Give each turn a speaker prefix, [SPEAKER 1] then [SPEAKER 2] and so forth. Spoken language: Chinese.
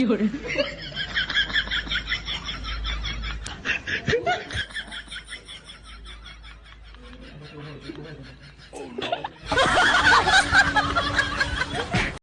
[SPEAKER 1] 有人。